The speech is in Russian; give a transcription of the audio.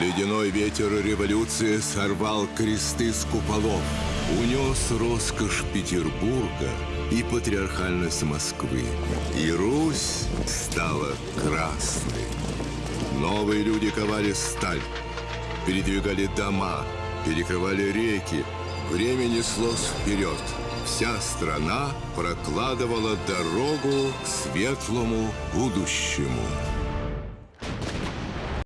Ледяной ветер революции сорвал кресты с куполов, унес роскошь Петербурга и патриархальность Москвы. И Русь стала красной. Новые люди ковали сталь, передвигали дома, перекрывали реки. Время неслось вперед. Вся страна прокладывала дорогу к светлому будущему.